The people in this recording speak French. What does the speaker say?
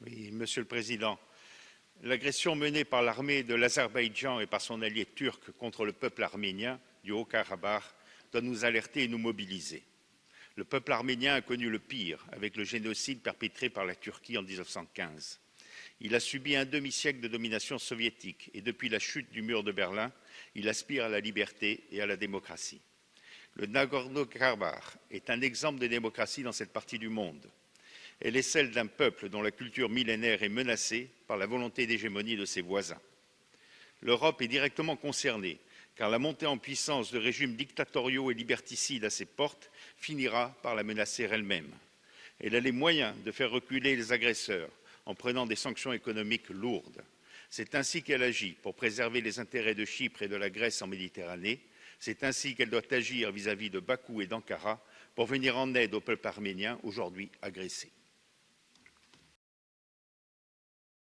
Monsieur le Président, l'agression menée par l'armée de l'Azerbaïdjan et par son allié turc contre le peuple arménien du Haut-Karabakh doit nous alerter et nous mobiliser. Le peuple arménien a connu le pire avec le génocide perpétré par la Turquie en 1915. Il a subi un demi-siècle de domination soviétique et depuis la chute du mur de Berlin, il aspire à la liberté et à la démocratie. Le Nagorno-Karabakh est un exemple de démocratie dans cette partie du monde. Elle est celle d'un peuple dont la culture millénaire est menacée par la volonté d'hégémonie de ses voisins. L'Europe est directement concernée, car la montée en puissance de régimes dictatoriaux et liberticides à ses portes finira par la menacer elle-même. Elle a les moyens de faire reculer les agresseurs en prenant des sanctions économiques lourdes. C'est ainsi qu'elle agit pour préserver les intérêts de Chypre et de la Grèce en Méditerranée. C'est ainsi qu'elle doit agir vis-à-vis -vis de Bakou et d'Ankara pour venir en aide au peuple arménien aujourd'hui agressé.